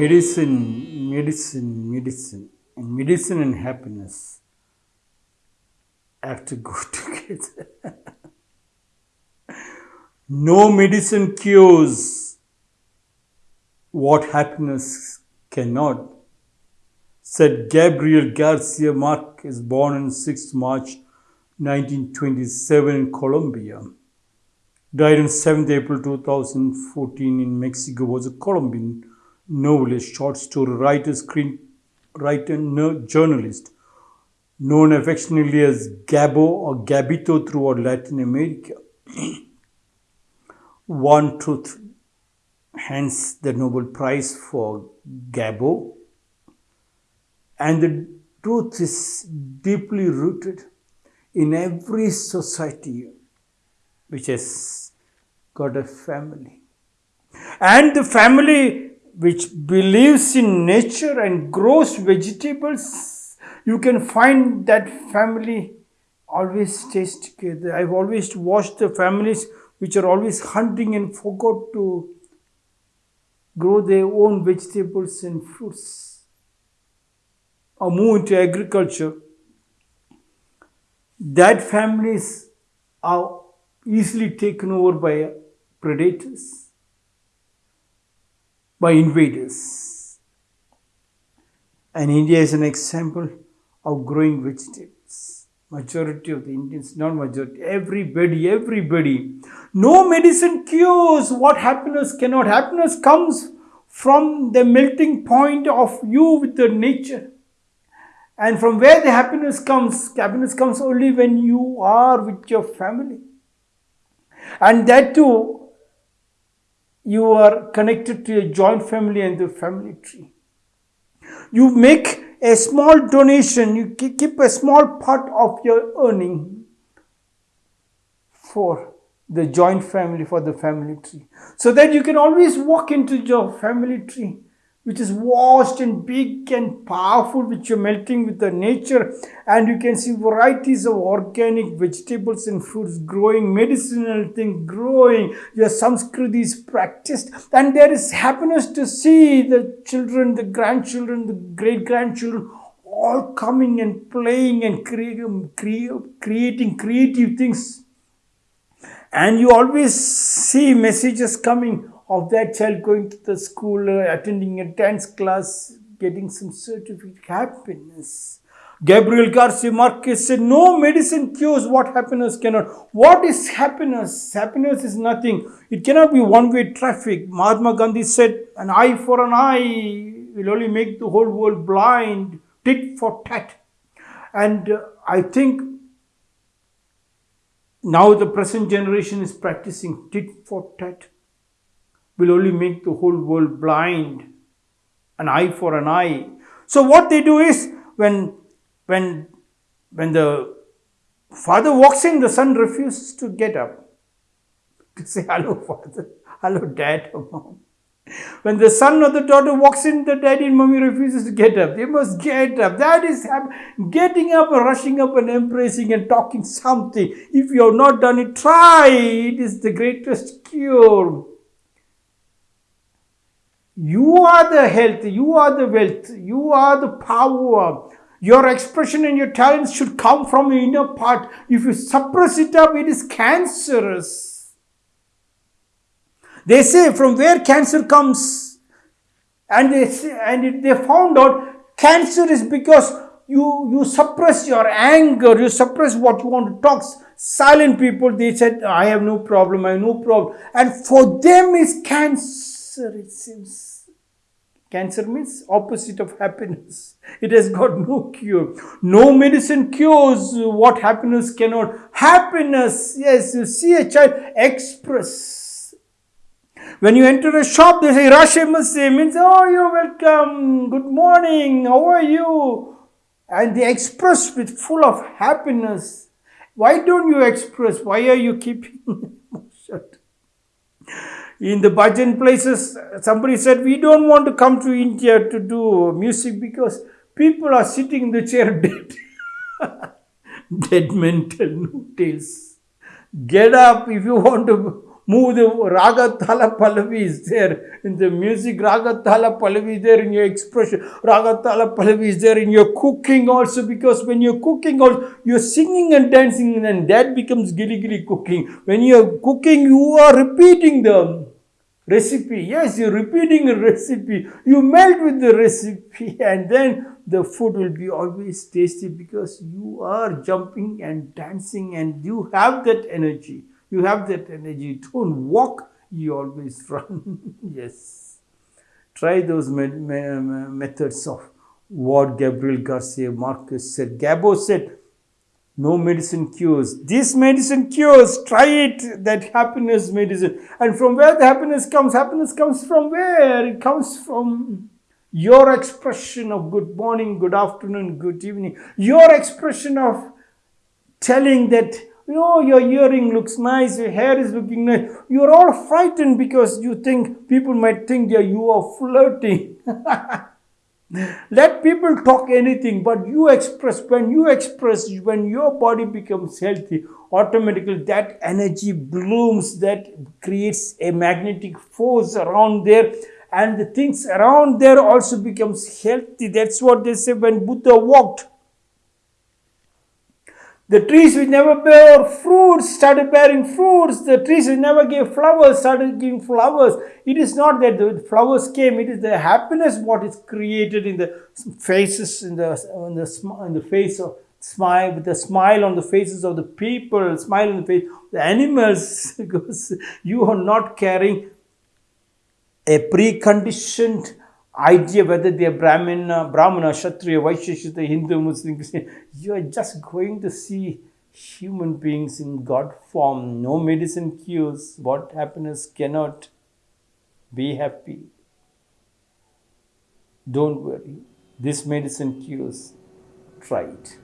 medicine, medicine, medicine, and medicine and happiness have to go together. no medicine cures what happiness cannot, said Gabriel Garcia Marquez, is born on 6 March 1927 in Colombia. Died on 7th April 2014 in Mexico, was a Colombian novelist, short story writer, screenwriter, and journalist, known affectionately as Gabo or Gabito throughout Latin America. One truth, hence the Nobel Prize for Gabo. And the truth is deeply rooted in every society which has got a family. And the family which believes in nature and grows vegetables, you can find that family always stays together. I've always watched the families which are always hunting and forgot to grow their own vegetables and fruits or move into agriculture. That families are easily taken over by predators by invaders. And India is an example of growing vegetables. Majority of the Indians, not majority, everybody, everybody. No medicine cures what happiness cannot. Happiness comes from the melting point of you with the nature. And from where the happiness comes, happiness comes only when you are with your family. And that too, you are connected to a joint family and the family tree. You make a small donation, you keep a small part of your earning for the joint family, for the family tree. So that you can always walk into your family tree which is vast and big and powerful, which you're melting with the nature. And you can see varieties of organic vegetables and fruits growing, medicinal things growing. Your Sanskriti is practiced. And there is happiness to see the children, the grandchildren, the great grandchildren all coming and playing and creating creative things. And you always see messages coming of that child going to the school, uh, attending a dance class, getting some certificate, happiness. Gabriel Garcia Marquez said, No medicine cures what happiness cannot. What is happiness? Happiness is nothing. It cannot be one way traffic. Mahatma Gandhi said, An eye for an eye will only make the whole world blind, tit for tat. And uh, I think now the present generation is practicing tit for tat will only make the whole world blind. An eye for an eye. So what they do is when when when the father walks in, the son refuses to get up to say hello, father, hello, dad, or mom. When the son or the daughter walks in, the daddy and mommy refuses to get up. They must get up. That is getting up rushing up and embracing and talking something. If you have not done it, try. It is the greatest cure. You are the health, you are the wealth, you are the power. Your expression and your talents should come from your inner part. If you suppress it up, it is cancerous. They say from where cancer comes, and they say, and they found out cancer is because you you suppress your anger, you suppress what you want to talk. Silent people, they said, I have no problem, I have no problem. And for them is cancer, it seems. Cancer means opposite of happiness. It has got no cure. No medicine cures what happiness cannot. Happiness, yes, you see a child express. When you enter a shop, they say Rashe means, oh, you're welcome, good morning, how are you? And they express with full of happiness. Why don't you express? Why are you keeping shut? In the bhajan places, somebody said, we don't want to come to India to do music because people are sitting in the chair dead. dead mental, no tales. Get up if you want to move the raga tala pallavi is there in the music raga tala pallavi is there in your expression raga tala pallavi is there in your cooking also because when you're cooking you're singing and dancing and that becomes gilly gilly cooking when you're cooking you are repeating the recipe yes you're repeating a recipe you melt with the recipe and then the food will be always tasty because you are jumping and dancing and you have that energy you have that energy. Don't walk, you always run. yes. Try those me me methods of what Gabriel Garcia Marquez said. Gabo said, no medicine cures. This medicine cures. Try it. That happiness medicine. And from where the happiness comes, happiness comes from where? It comes from your expression of good morning, good afternoon, good evening. Your expression of telling that oh, your earring looks nice, your hair is looking nice. You're all frightened because you think people might think that you are flirting. Let people talk anything, but you express, when you express, when your body becomes healthy, automatically that energy blooms, that creates a magnetic force around there and the things around there also becomes healthy. That's what they say when Buddha walked the trees which never bore fruits started bearing fruits. The trees which never gave flowers started giving flowers. It is not that the flowers came, it is the happiness what is created in the faces, in the, in the, in the face of smile, with a smile on the faces of the people, smile on the face the animals, because you are not carrying a preconditioned idea whether they are Brahmana, uh, Brahmana, Kshatriya, Vaishya, Hindu, Muslim, Christian. You are just going to see human beings in God form. No medicine cures what happiness cannot. Be happy. Don't worry. This medicine cures. Try it.